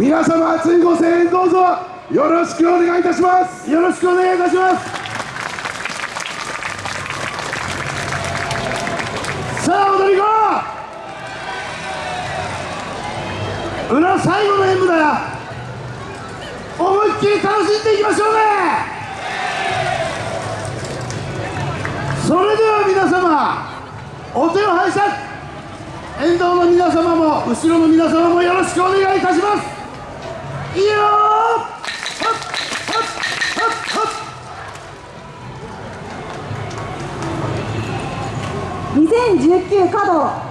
皆様熱いご声援どうぞ。よろしくお願いいたします。よろしくお願いいたします。さあ踊り子。裏最後の演舞だ。思いっきり楽しんでいきましょうね。それでは皆様お手を拝借。沿道の皆様も後ろの皆様もよろしくお願いいたします。2019稼働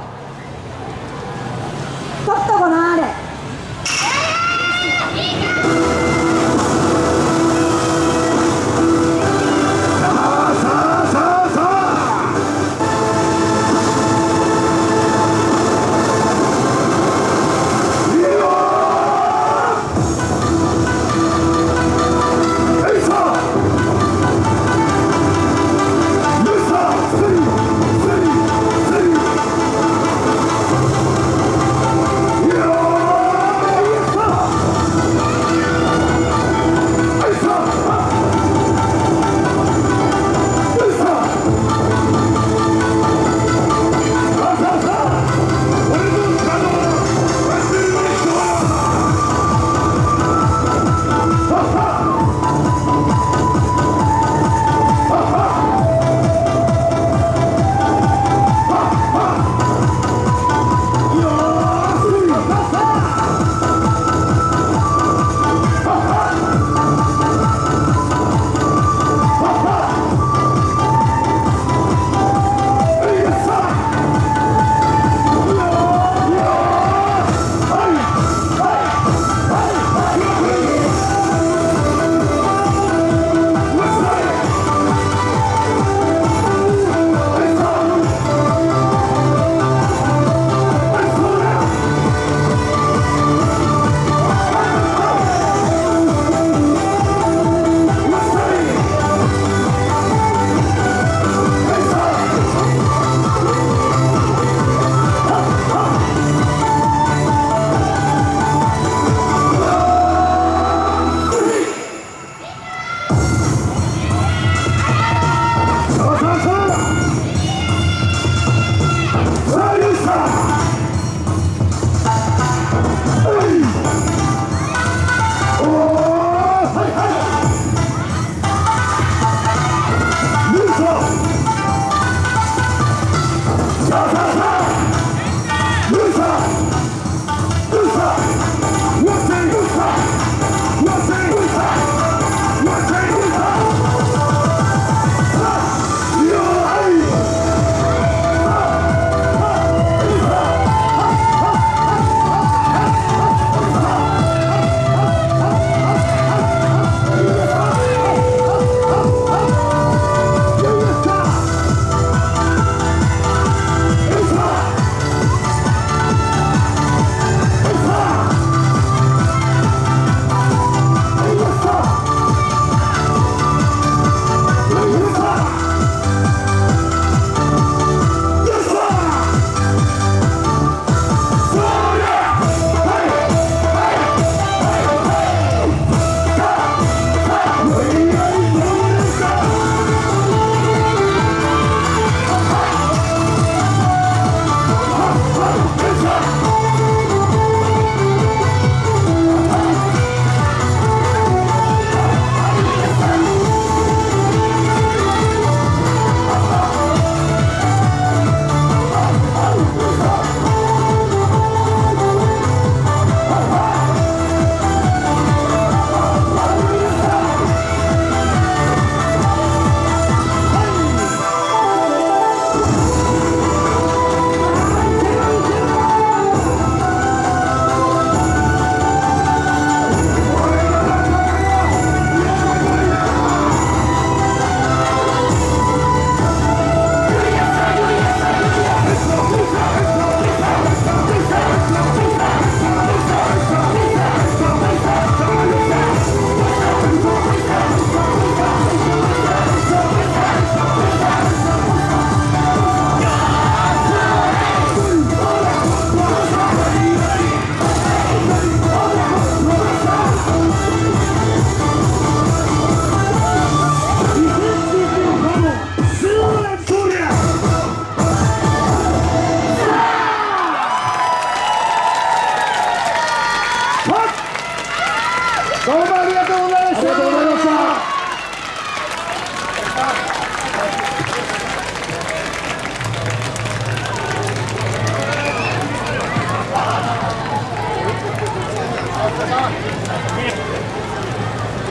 どうもありがとうございました。